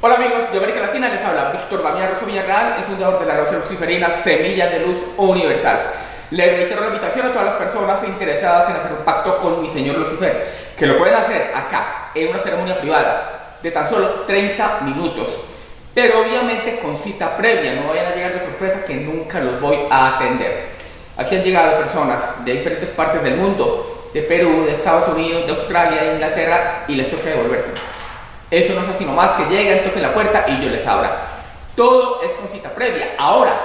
Hola amigos de América Latina, les habla Víctor Damián Rosso Villarreal, el fundador de la Logia Luciferina Semillas de Luz Universal. Les reitero la invitación a todas las personas interesadas en hacer un pacto con mi señor Lucifer, que lo pueden hacer acá, en una ceremonia privada, de tan solo 30 minutos. Pero obviamente con cita previa, no vayan a llegar de sorpresa que nunca los voy a atender. Aquí han llegado personas de diferentes partes del mundo, de Perú, de Estados Unidos, de Australia, de Inglaterra, y les toca devolverse. Eso no es así nomás que lleguen, toquen la puerta y yo les abra. Todo es con cita previa. Ahora,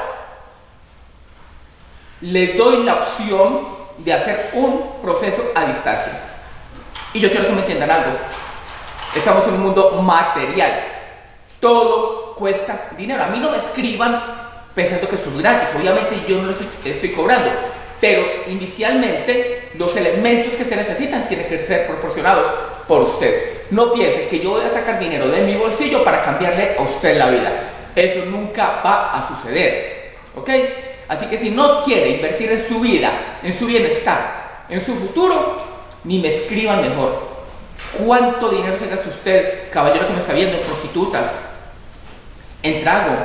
les doy la opción de hacer un proceso a distancia. Y yo quiero que me entiendan algo. Estamos en un mundo material. Todo cuesta dinero. A mí no me escriban pensando que esto es gratis. Obviamente yo no les estoy cobrando. Pero inicialmente los elementos que se necesitan tienen que ser proporcionados por usted. No piense que yo voy a sacar dinero de mi bolsillo para cambiarle a usted la vida. Eso nunca va a suceder. ¿Ok? Así que si no quiere invertir en su vida, en su bienestar, en su futuro, ni me escriban mejor. ¿Cuánto dinero se gasta usted, caballero que me está viendo, en prostitutas, en trago,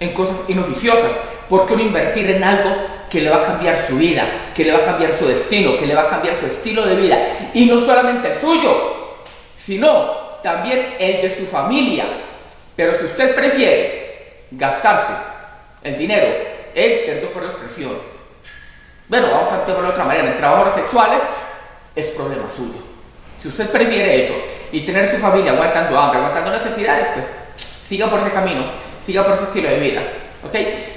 en cosas inoficiosas? ¿Por qué no invertir en algo que le va a cambiar su vida, que le va a cambiar su destino, que le va a cambiar su estilo de vida? Y no solamente el suyo, sino también el de su familia. Pero si usted prefiere gastarse el dinero en, perdón por la expresión, bueno, vamos a verlo de otra manera, en trabajos sexuales, es problema suyo. Si usted prefiere eso y tener su familia aguantando hambre, aguantando necesidades, pues siga por ese camino, siga por ese estilo de vida. ¿Ok?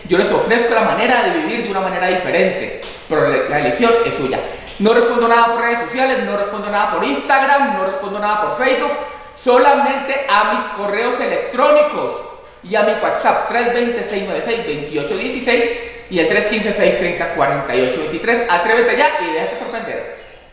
Yo les ofrezco la manera de vivir de una manera diferente, pero la elección es suya. No respondo nada por redes sociales, no respondo nada por Instagram, no respondo nada por Facebook, solamente a mis correos electrónicos y a mi WhatsApp 320-696-2816 y el 315-630-4823. Atrévete ya y déjate